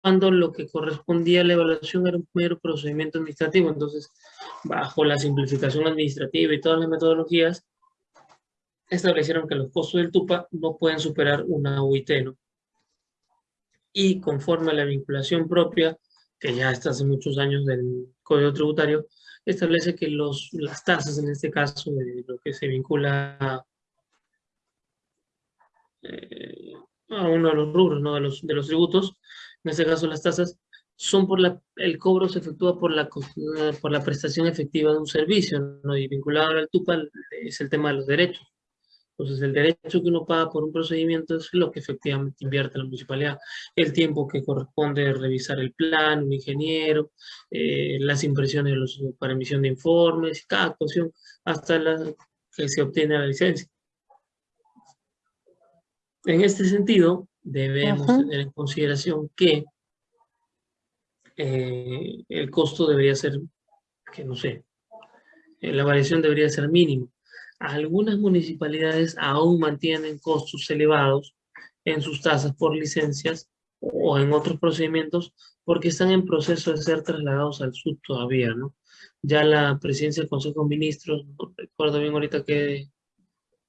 cuando lo que correspondía a la evaluación era un mero procedimiento administrativo. Entonces, bajo la simplificación administrativa y todas las metodologías, establecieron que los costos del TUPA no pueden superar una UIT, ¿no? Y conforme a la vinculación propia, que ya está hace muchos años del Código Tributario, establece que los, las tasas, en este caso, de lo que se vincula eh, a uno de los rubros, ¿no? de, los, de los tributos, en este caso las tasas, son por la, el cobro se efectúa por la, por la prestación efectiva de un servicio, ¿no? y vinculado al TUPA es el tema de los derechos. Entonces, el derecho que uno paga por un procedimiento es lo que efectivamente invierte la municipalidad. El tiempo que corresponde revisar el plan, un ingeniero, eh, las impresiones los, para emisión de informes, cada actuación hasta la que se obtiene la licencia. En este sentido, debemos tener en consideración que eh, el costo debería ser, que no sé, eh, la variación debería ser mínima. Algunas municipalidades aún mantienen costos elevados en sus tasas por licencias o en otros procedimientos porque están en proceso de ser trasladados al SUD todavía, ¿no? Ya la presidencia del Consejo de Ministros, no recuerdo bien ahorita que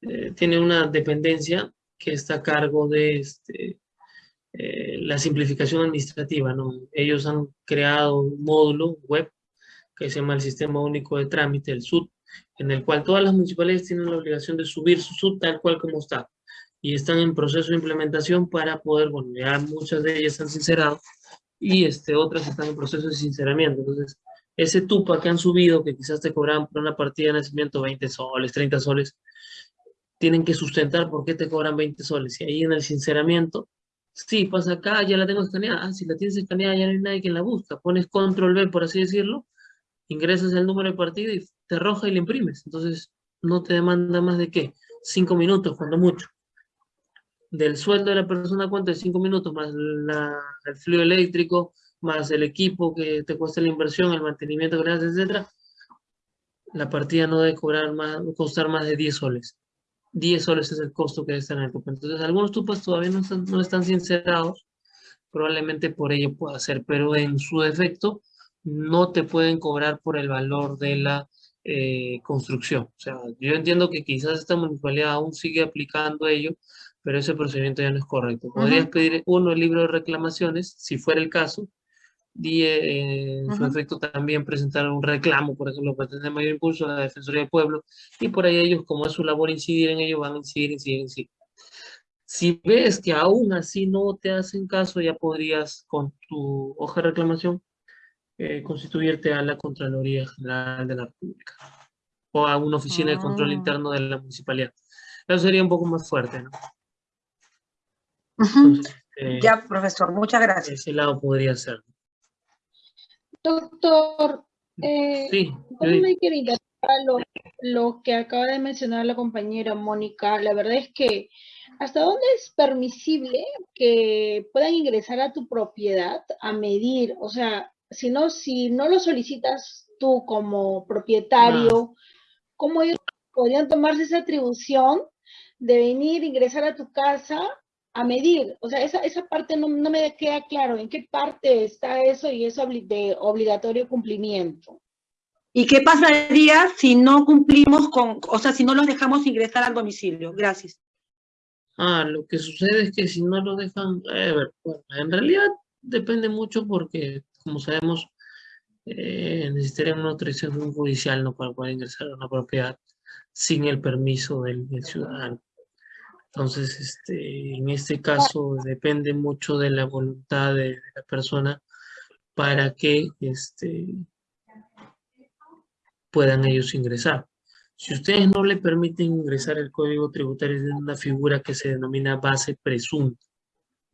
eh, tiene una dependencia que está a cargo de este, eh, la simplificación administrativa. Ellos han creado un módulo web que se llama el Sistema Único de Trámite, el SUD, en el cual todas las municipalidades tienen la obligación de subir su SUD tal cual como está. Y están en proceso de implementación para poder, bueno, ya muchas de ellas han sincerado y este, otras están en proceso de sinceramiento. Entonces, ese TUPA que han subido, que quizás te cobraban por una partida de nacimiento 20 soles, 30 soles, tienen que sustentar por qué te cobran 20 soles. Y ahí en el sinceramiento, sí, pasa acá, ya la tengo escaneada. Ah, si la tienes escaneada ya no hay nadie que la busca. Pones control B, por así decirlo, ingresas el número de partida y te arroja y le imprimes. Entonces, no te demanda más de qué? Cinco minutos, cuando mucho. Del sueldo de la persona, ¿cuánto? De cinco minutos, más el fluido eléctrico, más el equipo que te cuesta la inversión, el mantenimiento que le haces, etc. La partida no debe cobrar más, costar más de 10 soles. 10 soles es el costo que está en el tupo. Entonces, algunos tupos todavía no están, no están sincerados, probablemente por ello pueda ser, pero en su defecto no te pueden cobrar por el valor de la eh, construcción. O sea, yo entiendo que quizás esta municipalidad aún sigue aplicando ello, pero ese procedimiento ya no es correcto. Podrías pedir uno el libro de reclamaciones, si fuera el caso, y eh, en su efecto también presentar un reclamo, por ejemplo, para tener mayor impulso a la Defensoría del Pueblo, y por ahí ellos, como es su labor incidir en ello, van a incidir, incidir, incidir. Si ves que aún así no te hacen caso, ya podrías con tu hoja de reclamación eh, constituirte a la Contraloría General de la República o a una oficina de control ah. interno de la municipalidad. Eso sería un poco más fuerte, ¿no? Eh, ya, profesor, muchas gracias. Ese lado podría ser. Doctor, eh, sí, me quería lo, lo que acaba de mencionar la compañera Mónica. La verdad es que, ¿hasta dónde es permisible que puedan ingresar a tu propiedad a medir? O sea, si no, si no lo solicitas tú como propietario, ¿cómo ellos podrían tomarse esa atribución de venir, ingresar a tu casa a medir. O sea, esa, esa parte no, no, me queda claro en qué parte está eso y eso de obligatorio cumplimiento. ¿Y qué pasaría si no cumplimos con, o sea, si no los dejamos ingresar al domicilio? Gracias. Ah, lo que sucede es que si no lo dejan, eh, bueno, en realidad depende mucho porque, como sabemos, eh, necesitarían una autorización judicial ¿no? para poder ingresar a una propiedad sin el permiso del ciudadano. Entonces, este, en este caso depende mucho de la voluntad de, la persona para que este, puedan ellos ingresar. Si ustedes no le permiten ingresar el código tributario es una figura que se denomina base presunta.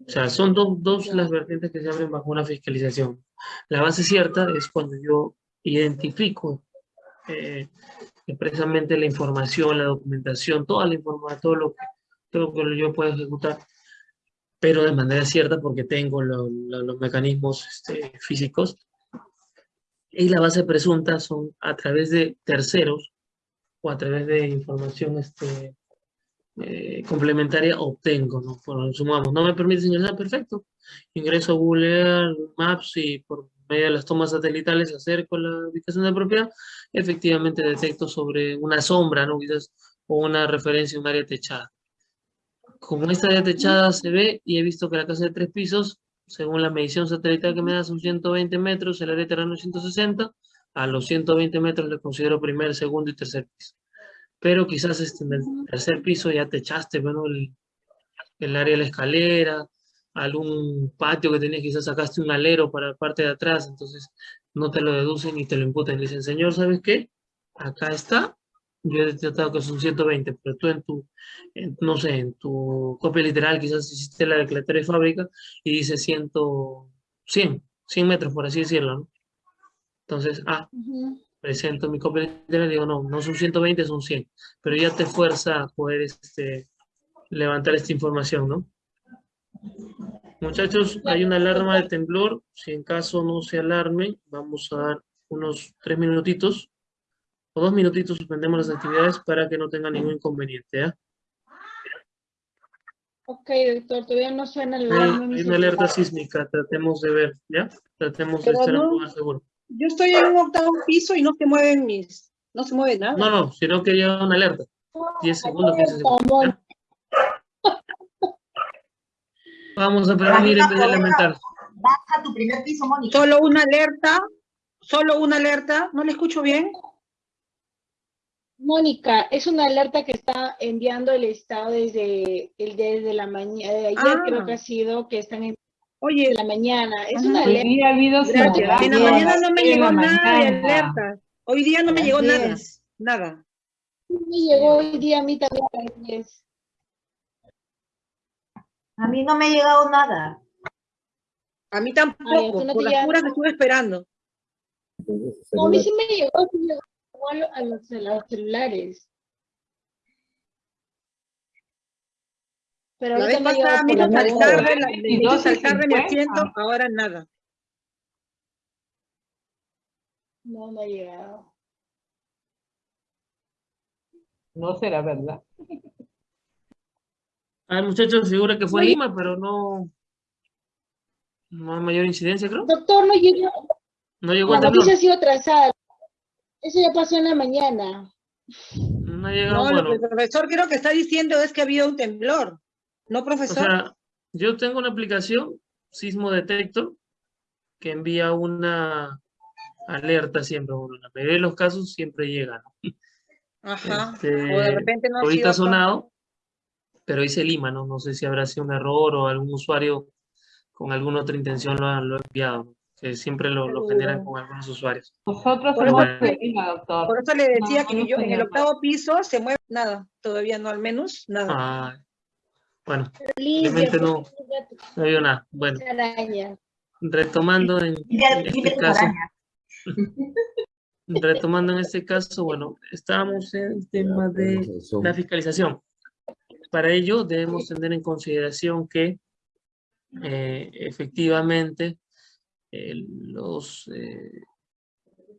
O sea, son dos las vertientes que se abren bajo una fiscalización. La base cierta es cuando yo identifico eh, precisamente la información, la documentación, toda la información, todo lo que todo que yo puedo ejecutar, pero de manera cierta porque tengo los mecanismos este, físicos. Y la base presunta son a través de terceros o a través de información este, eh, complementaria obtengo, ¿no? Por, sumamos, no me permite ingresar, perfecto. Ingreso a Google Maps y por medio de las tomas satelitales acerco la ubicación de propiedad, efectivamente detecto sobre una sombra, ¿no? Quizás, o una referencia un área techada. Como esta área techada se ve y he visto que la casa de tres pisos, según la medición satelital que me da son 120 metros, el área terreno es 160, a los 120 metros le considero primer, segundo y tercer piso. Pero quizás este, en el tercer piso ya techaste, bueno, el, el área de la escalera, algún patio que tenías, quizás sacaste un alero para la parte de atrás, entonces no te lo deducen y te lo imputen. Le dicen, señor, ¿sabes qué? Acá está, yo he detectado que son 120, pero tú en tu, no sé, en tu copia literal quizás hiciste la declaratoria de fábrica y dice 100, 100, 100 metros, por así decirlo, ¿no? Entonces, ah, presento mi copia literal y digo, no, no son 120, son 100, pero ya te fuerza a poder este, levantar esta información, ¿no? Muchachos, hay una alarma de temblor. Si en caso no se alarme, vamos a dar unos tres minutitos o dos minutitos suspendemos las actividades para que no tenga ningún inconveniente. ¿eh? Ok, doctor, todavía no suena la alarma. Hay, una alerta sísmica, tratemos de ver, ¿ya? Tratemos de estar no, un seguro. Yo estoy en un octavo piso y no se mueven mis, no se mueve nada. No, no, sino que lleva una alerta. 10 segundos, 15 segundos. Vamos a prevenir en vez de elemental. Baja tu primer piso, Mónica. Solo una alerta, solo una alerta, ¿no le escucho bien? Mónica, es una alerta que está enviando el Estado desde, el, desde la mañana, de ayer creo que ha ah. sido, que están en Oye, la mañana. Es una alerta. Día habido en la mañana no me llegó nada de alerta. Hoy día no me llegó nada. Nada. Me llegó hoy día a mí también. A mí no me ha llegado nada. A mí tampoco, no por las puras que estuve esperando. No, a mí sí me llegó, sí me llegó a los, a los celulares. Pero la vez pasada me hizo saltar de, la, me asiento, ahora nada. No me ha llegado. No será verdad. Ah, muchachos, figura que fue Lima, pero no, no hay mayor incidencia, creo. Doctor, no llegó. No llegó La noticia ha sido atrasada. Eso ya pasó en la mañana. No ha llegado, no, lo que el profesor creo que está diciendo es que ha habido un temblor. ¿No, profesor? O sea, yo tengo una aplicación, Sismo Detector, que envía una alerta siempre. Bueno, en la mayoría de los casos siempre llega. Ajá. Este, o de repente no ahorita ha sonado, pero dice Lima, ¿no? No sé si habrá sido un error o algún usuario con alguna otra intención lo ha, enviado, que siempre lo, generan con algunos usuarios. Nosotros por, eso, por eso le decía que yo en el octavo piso se mueve nada, todavía no, al menos nada. Ah, bueno, simplemente no, no vio nada. Bueno, retomando en, este caso, retomando en este caso, bueno, estamos en el tema de la fiscalización. Para ello debemos tener en consideración que eh, efectivamente eh, los, eh,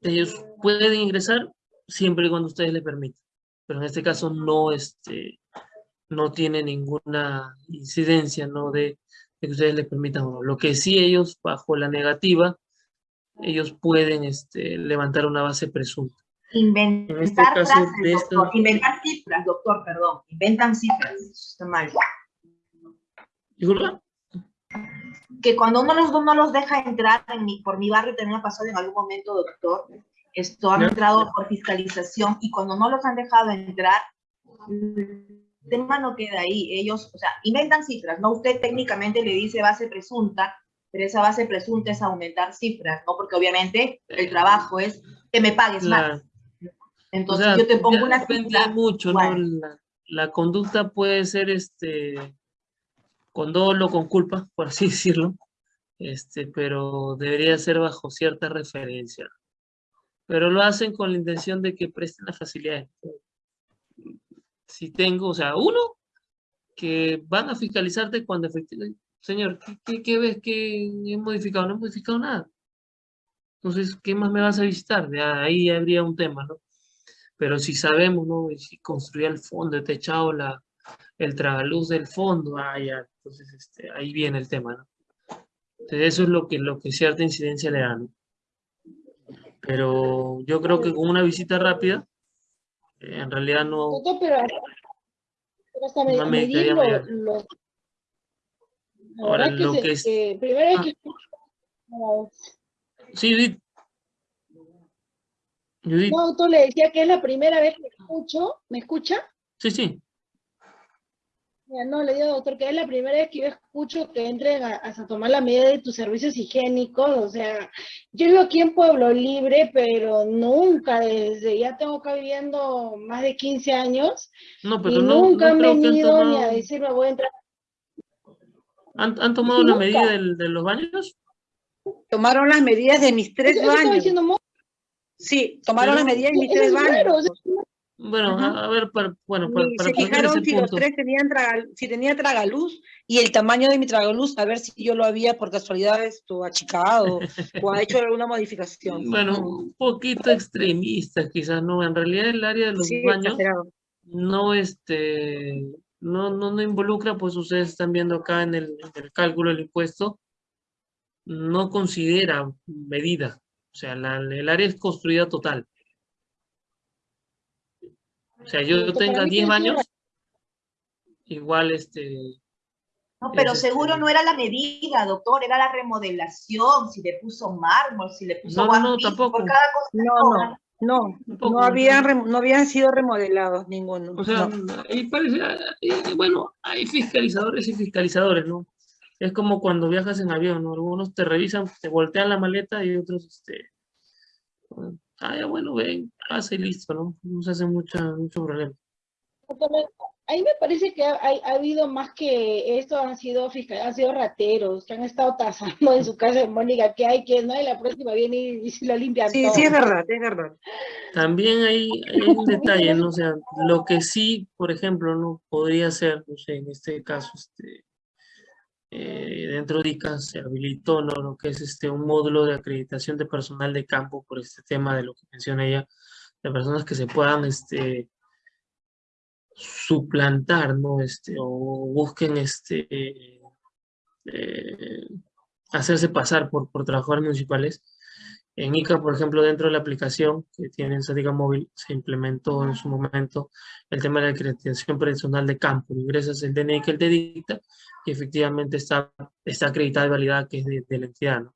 ellos pueden ingresar siempre y cuando ustedes les permitan. Pero en este caso no, este, no tiene ninguna incidencia ¿no? de, que ustedes les permitan. Lo que sí ellos, bajo la negativa, ellos pueden este, levantar una base presunta. Inventar, este frases, doctor. Inventar cifras, doctor, perdón. Inventan cifras. Está mal. ¿Disculpa? Que cuando uno los, no los deja entrar, en mi, por mi barrio también ha pasado en algún momento, doctor, esto han entrado por fiscalización y cuando no los han dejado entrar, el tema no queda ahí. Ellos, o sea, inventan cifras, ¿no? Usted técnicamente le dice base presunta, pero esa base presunta es aumentar cifras, ¿no? Porque obviamente el trabajo es que me pagues más. Entonces yo te pongo una cifra. mucho, ¿no? La, conducta puede ser este con dolo, con culpa, por así decirlo, este, pero debería ser bajo cierta referencia. Pero lo hacen con la intención de que presten la facilidad. Si tengo, o sea, uno, que van a fiscalizarte cuando efectivamente, señor, ¿qué, qué, ves que he modificado? No he modificado nada. Entonces, ¿qué más me vas a visitar? ahí habría un tema, ¿no? Pero si sabemos, ¿no? Si construía el fondo, he techado la, el tragaluz del fondo, ah, ya, entonces este, ahí viene el tema, ¿no? Entonces eso es lo que, lo que cierta incidencia le da, ¿no? Pero yo creo que con una visita rápida, eh, en realidad no... pero, hasta me, medir lo, Ahora, lo que, es... primero es ah. Sí, Judith. No, tú le decía que es la primera vez que escucho. ¿Me escucha? Sí, sí. No, le digo, doctor, que es la primera vez que yo escucho que entren a, tomar la medida de tus servicios higiénicos. O sea, yo vivo aquí en Pueblo Libre, pero nunca, desde ya tengo acá viviendo más de 15 años. No, pero y nunca han venido ni a decirme voy a entrar. ¿Han, tomado la medida de los baños? Tomaron las medidas de mis tres baños. Sí, tomaron las medidas de mis tres baños. Bueno, a, ver, para, bueno, para, se fijaron si los tres tenían si tenía tragaluz y el tamaño de mi tragaluz, a ver si yo lo había por casualidad esto achicado o ha hecho alguna modificación. Bueno, un poquito extremista quizás, ¿no? En realidad el área de los baños no, este, no, no, no involucra, pues ustedes están viendo acá en el, en el cálculo del impuesto, no considera medida. O sea, el área es construida total. O sea, yo tenga 10 años, igual este... No, pero seguro este no era la medida, doctor, era la remodelación, si le puso mármol, si le puso... No, no, tampoco. no, no, no, no, habían, no habían sido remodelados ninguno. O sea, ahí parece, bueno, hay fiscalizadores y fiscalizadores, ¿no? Es como cuando viajas en avión, ¿no? Algunos te revisan, te voltean la maleta y otros, este, ah, ya bueno, ven, pasa y listo, ¿no? No se hace mucha, mucho problema. Ahí me parece que ha, ha, habido más que esto, han sido fiscales, han sido rateros, que han estado tasando en su casa de Mónica, que hay que, ¿no? Y la próxima viene y, se lo limpian Sí, sí, es verdad, es verdad. También hay, hay un detalle, ¿no? O sea, lo que sí, por ejemplo, no podría ser, no sé, en este caso, este, eh, dentro de ICA se habilitó lo que es este, un módulo de acreditación de personal de campo por este tema de lo que menciona ella, de personas que se puedan este, suplantar, ¿no? Este, o busquen este, eh, hacerse pasar por, por trabajadores municipales en ICA, por ejemplo, dentro de la aplicación que tiene en Sática Móvil, se implementó en su momento el tema de la acreditación personal de campo. Ingresas el DNI que él te dicta y efectivamente está, está acreditada y validada que es de, la entidad. No,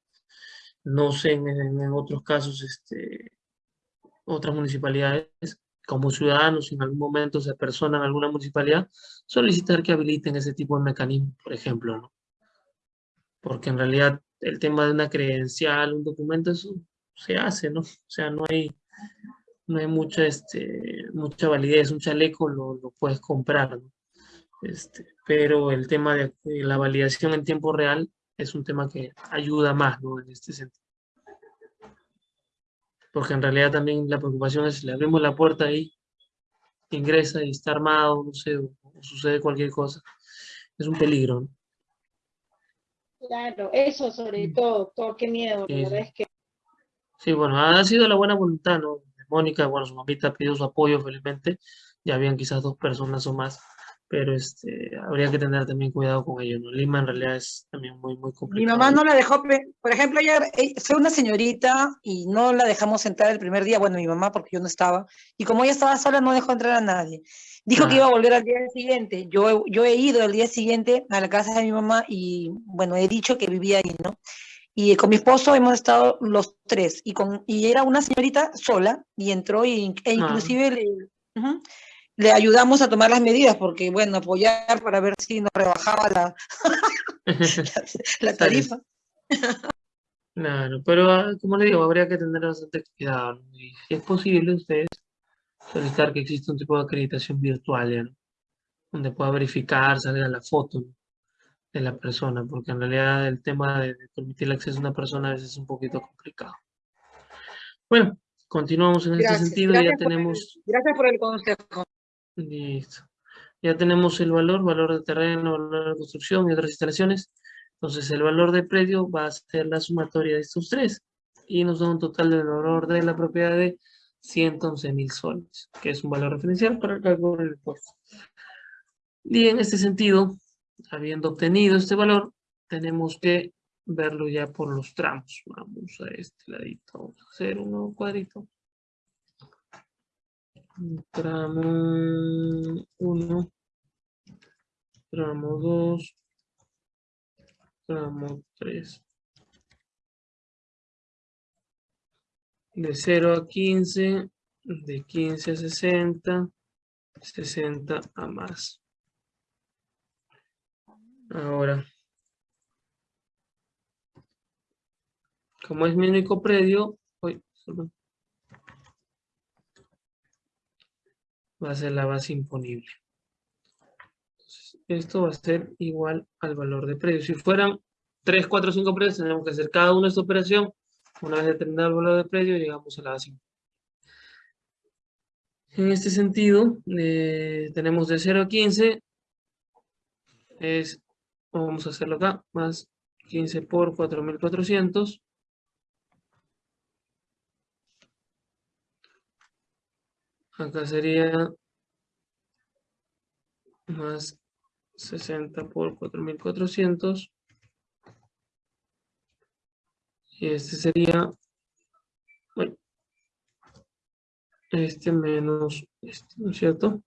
no sé en, en, otros casos, este, otras municipalidades, como ciudadanos, si en algún momento se personan en alguna municipalidad, solicitar que habiliten ese tipo de mecanismo, por ejemplo. ¿no? Porque en realidad el tema de una credencial, un documento, eso se hace, ¿no? O sea, no hay, no hay mucha, este, mucha validez, un chaleco lo, lo puedes comprar, ¿no? Este, pero el tema de la validación en tiempo real es un tema que ayuda más, ¿no? En este sentido. Porque en realidad también la preocupación es si le abrimos la puerta ahí, ingresa y está armado, no sé, o, sucede cualquier cosa. Es un peligro, ¿no? Claro, eso sobre mm. todo, todo qué miedo, la verdad es que Sí, bueno, ha sido la buena voluntad, ¿no? Mónica, bueno, su mamita pidió su apoyo, felizmente. Ya habían quizás dos personas o más, pero este, habría que tener también cuidado con ello, ¿no? Lima en realidad es también muy, muy complicado. Mi mamá no la dejó, por ejemplo, ella fue una señorita y no la dejamos entrar el primer día, bueno, mi mamá porque yo no estaba, y como ella estaba sola no dejó entrar a nadie. Dijo que iba a volver al día siguiente. Yo, yo he ido el día siguiente a la casa de mi mamá y, bueno, he dicho que vivía ahí, ¿no? Y con mi esposo hemos estado los tres, y, con, y era una señorita sola, y entró, y, e inclusive le, le, ayudamos a tomar las medidas, porque bueno, apoyar para ver si nos rebajaba la, la, tarifa. Claro, pero ah, como le digo, habría que tener bastante cuidado, y si es posible ustedes solicitar que exista un tipo de acreditación virtual, ¿no? donde pueda verificar, salga la foto, ¿no? De la persona, porque en realidad el tema de, permitir el acceso a una persona a veces es un poquito complicado. Bueno, continuamos en este sentido, ya tenemos... gracias por el consejo. Listo. Ya tenemos el valor, valor de terreno, valor de construcción y otras instalaciones. Entonces el valor de predio va a ser la sumatoria de estos tres y nos da un total del valor de la propiedad de 111 mil soles, que es un valor referencial para el cálculo del impuesto. Y en este sentido, habiendo obtenido este valor, tenemos que verlo ya por los tramos. Vamos a este ladito, vamos a hacer un nuevo cuadrito. Tramo 1, tramo 2, tramo 3. De 0 a 15, de 15 a 60, 60 a más. Ahora, como es mi único predio, va a ser la base imponible. esto va a ser igual al valor de predio. Si fueran 3, 4, 5 predios, tenemos que hacer cada una esta operación. Una vez determinado el valor de predio, llegamos a la base imponible. En este sentido, eh, tenemos de 0 a 15, es, vamos a hacerlo acá, más 15 por 4.400. Acá sería más 60 por 4.400. Y este sería, bueno, este menos este, ¿no es cierto?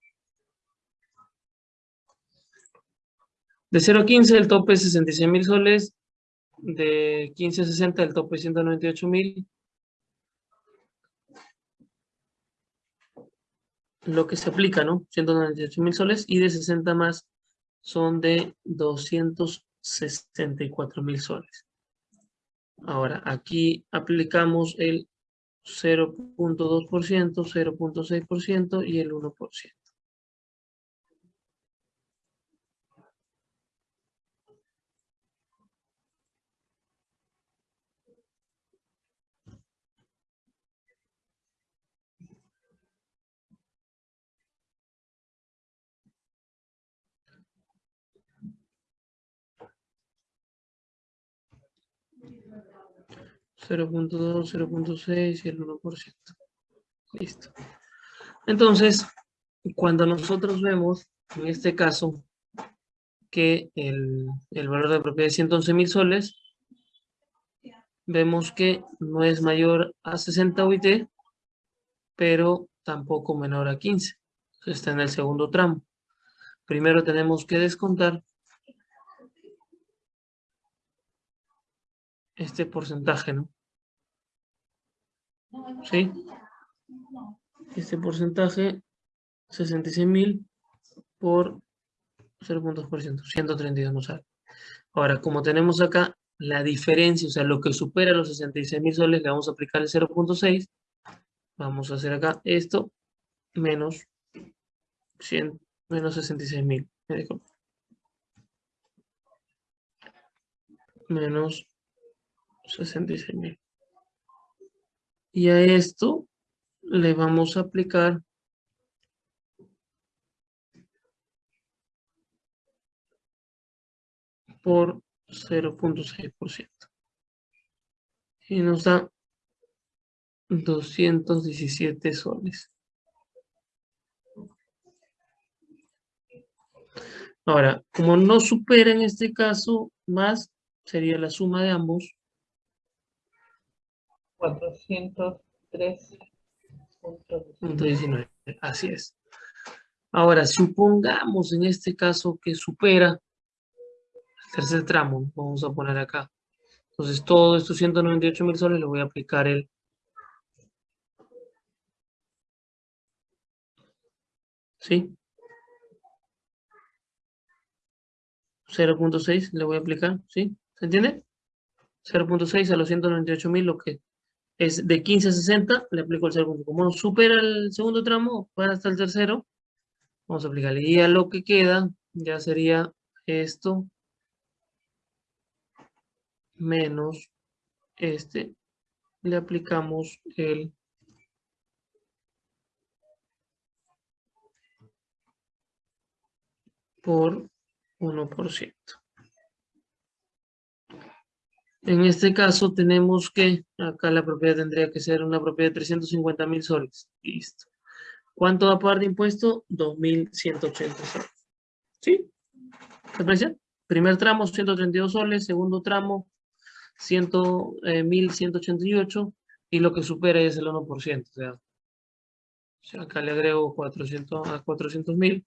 De 0 a 15 el tope es 66 mil soles, de 15 a 60 el tope es 198 mil. Lo que se aplica, ¿no? 198 mil soles y de 60 más son de 264 mil soles. Ahora, aquí aplicamos el 0.2%, 0.6% y el 1%. 0.2, 0.6 y el 1%. Listo. Entonces, cuando nosotros vemos, en este caso, que el, valor de propiedad es 111 mil soles, vemos que no es mayor a 60 UIT, pero tampoco menor a 15. está en el segundo tramo. Primero tenemos que descontar este porcentaje, ¿no? ¿Sí? Este porcentaje, 66.000 por 0.2%, 132 no sale. Ahora, como tenemos acá la diferencia, o sea, lo que supera los 66.000 soles, le vamos a aplicar el 0.6. Vamos a hacer acá esto, menos 100, menos 66.000. Menos 66.000. Y a esto le vamos a aplicar por 0.6%. Y nos da 217 soles. Ahora, como no supera en este caso más, sería la suma de ambos, 403.19. Así es. Ahora, supongamos en este caso que supera el tercer tramo, vamos a poner acá. Entonces, todos estos 198 mil soles le voy a aplicar el ¿Sí? 0.6 le voy a aplicar, ¿sí? ¿Se entiende? 0.6 a los 198 mil, lo que es de 15 a 60, le aplico el segundo. Como supera el segundo tramo, va hasta el tercero, vamos a aplicarle. Y a lo que queda, ya sería esto menos este. Le aplicamos el por 1%. En este caso tenemos que, acá la propiedad tendría que ser una propiedad de 350 mil soles. Listo. ¿Cuánto va a pagar de impuesto? 2.180 soles. ¿Sí? ¿Te parece? Primer tramo, 132 soles. Segundo tramo, 100, eh, 1188. Y lo que supera es el 1%. O sea, acá le agrego 400 a 400 mil.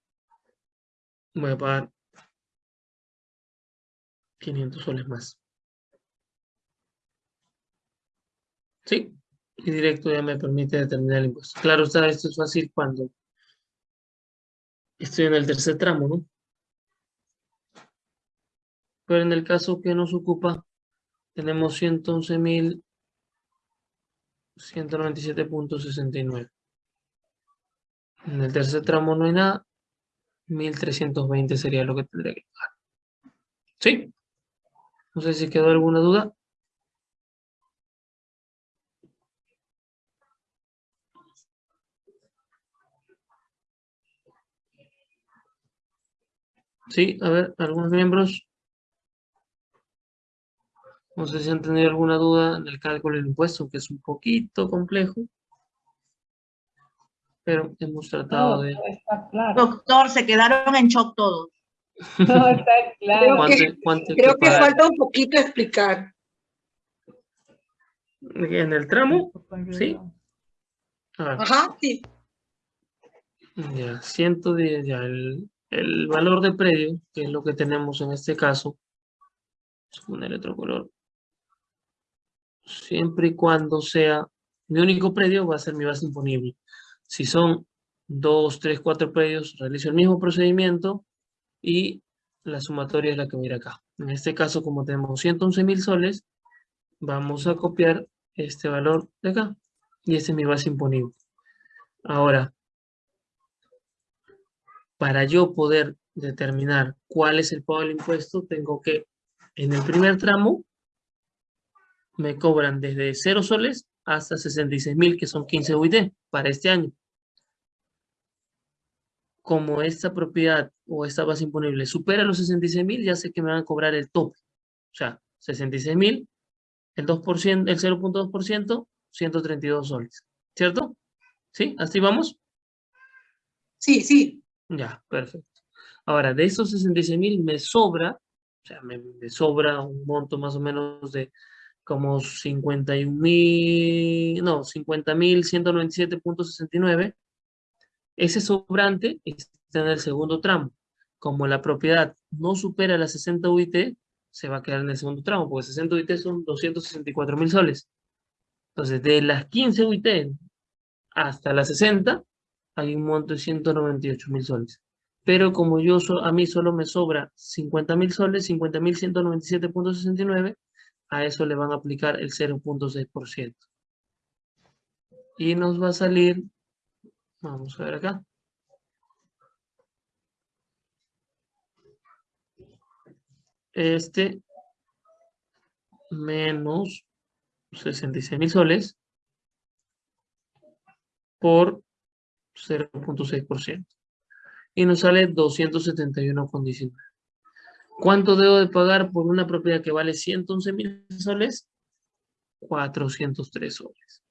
Voy a pagar 500 soles más. Sí, y directo ya me permite determinar el impuesto. Claro está, esto es fácil cuando estoy en el tercer tramo, ¿no? Pero en el caso que nos ocupa, tenemos 111.197.69. En el tercer tramo no hay nada. 1.320 sería lo que tendría que pagar. ¿Sí? No sé si quedó alguna duda. Sí, a ver, algunos miembros. No sé si han tenido alguna duda en el cálculo del impuesto, que es un poquito complejo. Pero hemos tratado de... Doctor, se quedaron en shock todos. No, está claro. Creo que, falta un poquito explicar. En el tramo, ¿sí? Ajá, sí. Ya, 110, ya, el, el valor de predio, que es lo que tenemos en este caso, poner otro color, siempre y cuando sea, mi único predio va a ser mi base imponible. Si son dos, tres, cuatro predios, realizo el mismo procedimiento y la sumatoria es la que mira acá. En este caso, como tenemos 111 mil soles, vamos a copiar este valor de acá. Y esta es mi base imponible. Ahora, para yo poder determinar cuál es el pago del impuesto, tengo que, en el primer tramo, me cobran desde 0 soles hasta 66 mil, que son 15 UIT para este año. Como esta propiedad o esta base imponible supera los 66 mil, ya sé que me van a cobrar el tope. O sea, 66 mil, el 2%, el 0.2%, 132 soles. ¿Cierto? ¿Sí? ¿Así vamos? Sí, sí. Ya, perfecto. Ahora, de esos 66 mil me sobra, o sea, me, sobra un monto más o menos de como 51 mil, no, 50 mil 197.69. Ese sobrante está en el segundo tramo. Como la propiedad no supera las 60 UIT, se va a quedar en el segundo tramo, porque 60 UIT son 264 mil soles. Entonces, de las 15 UIT hasta las 60, hay un monto de 198 mil soles. Pero como yo a mí solo me sobra 50 mil soles, 50 mil 197.69, a eso le van a aplicar el 0.6%. Y nos va a salir, vamos a ver acá. Este menos 66 mil soles por 0.6%. Y nos sale 271,19. ¿Cuánto debo de pagar por una propiedad que vale 111 mil soles? 403 soles.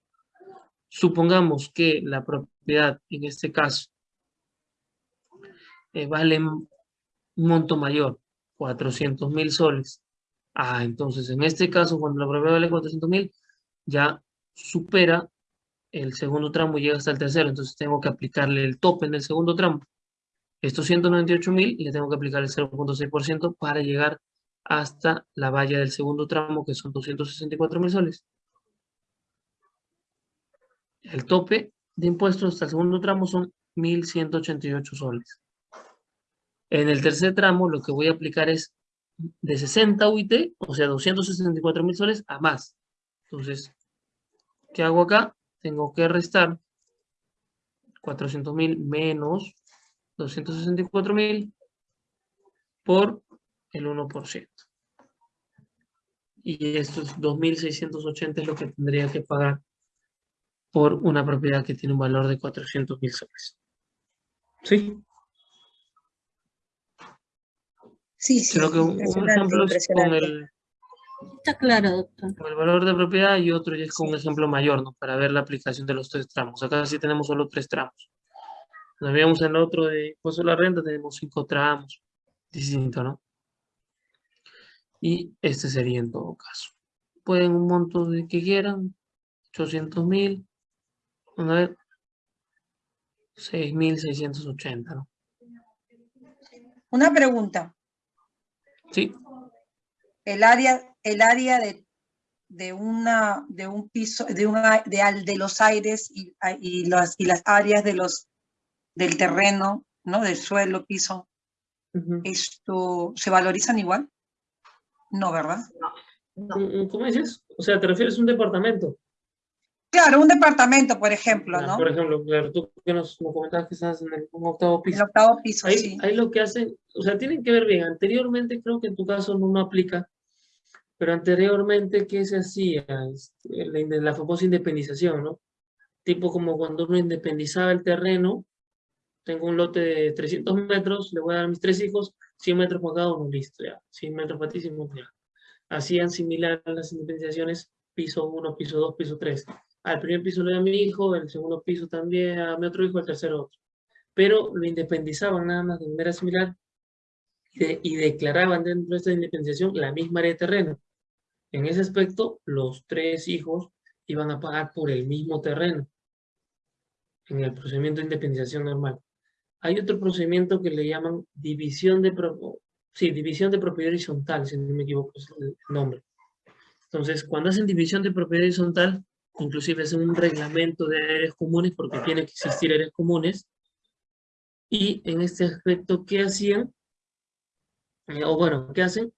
Supongamos que la propiedad, en este caso, eh, vale un monto mayor, 400 mil soles. Ah, entonces en este caso, cuando la propiedad vale 400 mil, ya supera el segundo tramo llega hasta el tercero, entonces tengo que aplicarle el tope en el segundo tramo. Estos 198 mil le tengo que aplicar el 0.6% para llegar hasta la valla del segundo tramo, que son 264 mil soles. El tope de impuestos hasta el segundo tramo son 1.188 soles. En el tercer tramo lo que voy a aplicar es de 60 UIT, o sea, 264 mil soles a más. Entonces, ¿qué hago acá? Tengo que restar 400 mil menos 264 mil por el 1%. Y estos 2.680 es lo que tendría que pagar por una propiedad que tiene un valor de 400 mil soles. ¿Sí? Sí, sí. Creo que un, ejemplo es con el, Está claro, doctor. el valor de propiedad y otro ya es con un ejemplo mayor, ¿no? Para ver la aplicación de los tres tramos. Acá sí tenemos solo tres tramos. Nos veíamos en el otro de impuesto a la renta, tenemos cinco tramos. distinto, ¿no? Y este sería en todo caso. Pueden un monto de que quieran, 800 mil, a ver, 6.680, ¿no? Una pregunta. Sí. El área, el área de, de, una, de un piso, de, una, de, de los aires y, y, las, y las áreas de los, del terreno, ¿no? Del suelo, piso, ¿esto se valorizan igual? No, ¿verdad? No. ¿Cómo dices? O sea, ¿te refieres a un departamento? Claro, un departamento, por ejemplo, ¿no? Por ejemplo, claro, tú que nos, comentabas que estás en el octavo piso. El octavo piso, ahí, sí. Ahí lo que hacen, o sea, tienen que ver bien. Anteriormente, creo que en tu caso no, no aplica, pero anteriormente, ¿qué se hacía? Este, la, la famosa independización, ¿no? Tipo como cuando uno independizaba el terreno, tengo un lote de 300 metros, le voy a dar a mis tres hijos, 100 metros para cada uno, listo, ya. 100 metros para ti, 100 metros ya. Hacían similar las independizaciones, piso 1, piso 2, piso 3 al primer piso le doy a mi hijo, el segundo piso también a mi otro hijo, el tercero otro. Pero lo independizaban nada más de manera similar y, declaraban dentro de esta independización la misma área de terreno. En ese aspecto, los tres hijos iban a pagar por el mismo terreno en el procedimiento de independización normal. Hay otro procedimiento que le llaman división de, sí, división de propiedad horizontal, si no me equivoco es el nombre. Entonces, cuando hacen división de propiedad horizontal, inclusive es un reglamento de áreas comunes porque tiene que existir áreas comunes. Y en este aspecto, ¿qué hacían? Eh, o bueno, ¿qué hacen?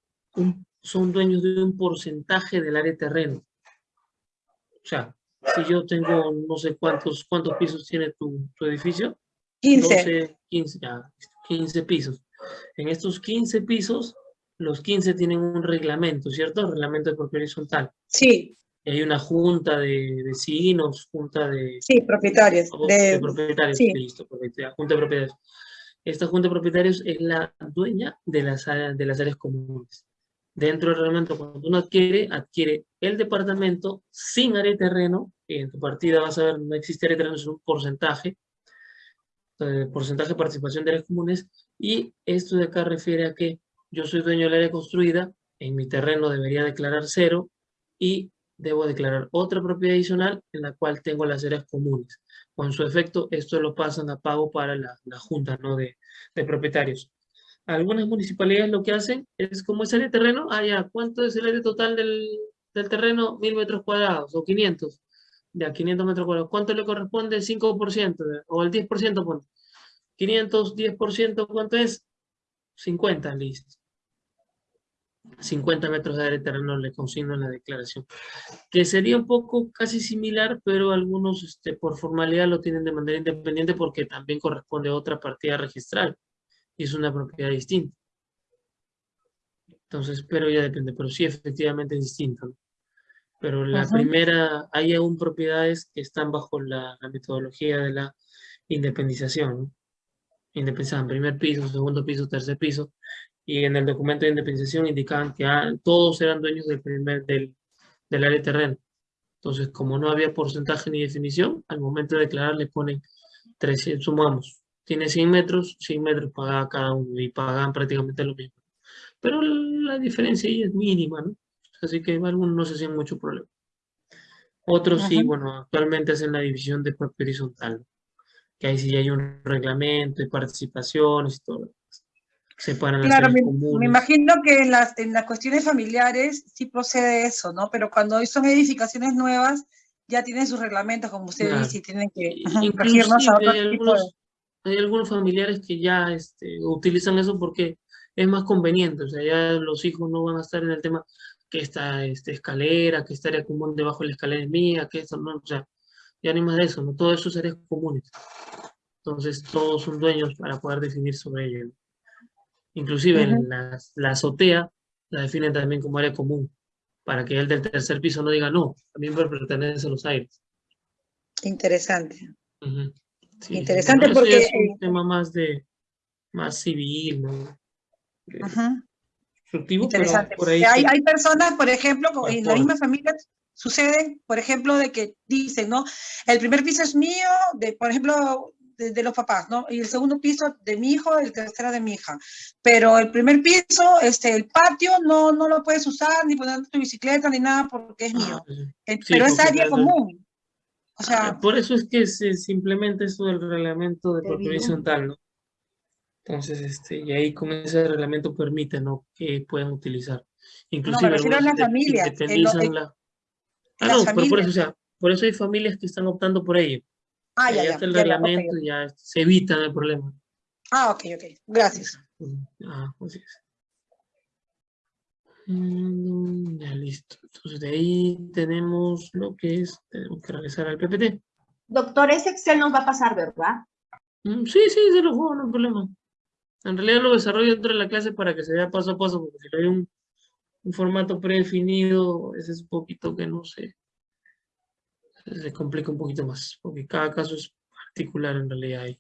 Son dueños de un porcentaje del área de terreno. O sea, si yo tengo no sé cuántos, cuántos pisos tiene tu, tu edificio. 15. 15, 15 pisos. En estos 15 pisos, los 15 tienen un reglamento, ¿cierto? El reglamento de propiedad horizontal. Sí hay una junta de vecinos, junta de... Sí, propietarios. De, propietarios, sí. listo, junta de propietarios. Esta junta de propietarios es la dueña de las, de las áreas comunes. Dentro del reglamento, cuando uno adquiere, adquiere el departamento sin área de terreno, en tu partida vas a ver, no existe área de terreno, es un porcentaje, eh, porcentaje de participación de áreas comunes, y esto de acá refiere a que yo soy dueño del área construida, en mi terreno debería declarar cero, y debo declarar otra propiedad adicional en la cual tengo las áreas comunes. Con su efecto, esto lo pasan a pago para la, la junta ¿no? de, de, propietarios. Algunas municipalidades lo que hacen es como es área de terreno, ah, ya, ¿cuánto es el área total del, terreno? Mil metros cuadrados o 500. Ya, 500 metros cuadrados. ¿Cuánto le corresponde? 5% o el 10%. Ponte. 500, 10%, ¿cuánto es? 50, listo. 50 metros de área de terreno le consigno en la declaración. Que sería un poco casi similar, pero algunos este, por formalidad lo tienen de manera independiente porque también corresponde a otra partida registral y es una propiedad distinta. Entonces, pero ya depende, pero sí efectivamente es distinto. Pero la primera, hay aún propiedades que están bajo la, metodología de la independización. ¿no? Independización, primer piso, segundo piso, tercer piso, y en el documento de independización indicaban que ah, todos eran dueños del, primer, del, del área terreno. Entonces, como no había porcentaje ni definición, al momento de declarar le ponen 300, sumamos, tiene 100 metros, 100 metros pagaba cada uno y pagaban prácticamente lo mismo. Pero la diferencia ahí es mínima, ¿no? Así que algunos no se hacían mucho problema. Otros sí, bueno, actualmente hacen la división de propiedad horizontal, que ahí sí hay un reglamento de participaciones y todo claro, me, imagino que en las, en las cuestiones familiares sí procede eso, ¿no? Pero cuando son edificaciones nuevas, ya tienen sus reglamentos, como usted dice, y tienen que regirnos a otro hay, algunos, hay algunos familiares que ya este, utilizan eso porque es más conveniente, o sea, ya los hijos no van a estar en el tema que esta este, escalera, que esta área común debajo de la escalera es mía, que esto no, o sea, ya ni más de eso, ¿no? Todo eso es áreas comunes. Entonces, todos son dueños para poder definir sobre ello. Inclusive la, azotea la definen también como área común, para que el del tercer piso no diga no, también pertenece a los aires. Interesante. Interesante porque... Es un tema más de, más civil, ¿no? Interesante. hay, hay, personas, por ejemplo, en la misma familia sucede, por ejemplo, de que dicen, ¿no? El primer piso es mío, de, por ejemplo, de, los papás, ¿no? Y el segundo piso de mi hijo, el tercero de mi hija. Pero el primer piso, este, el patio, no, no lo puedes usar, ni poner tu bicicleta, ni nada, porque es mío. Ah, pero es área común. O sea, ah, por eso es que se simplemente esto del reglamento de propiedad horizontal, ¿no? Entonces, este, y ahí con ese reglamento permite, ¿no? Que puedan utilizar. Inclusive, no, me refiero a las familias. la... Ah, no, pero por eso, o sea, por eso hay familias que están optando por ello. Ah, ya, ya. el reglamento ya se evita el problema. Ah, ok, ok. Gracias. Ah, así es. Ya listo. Entonces de ahí tenemos lo que es, tenemos que regresar al PPT. Doctor, ese Excel nos va a pasar, ¿verdad? Mm, sí, sí, se lo juego, no hay problema. En realidad lo desarrollo dentro de la clase para que se vea paso a paso, porque si hay un, un formato predefinido, ese es un poquito que no sé, se complica un poquito más, porque cada caso es particular en realidad ahí.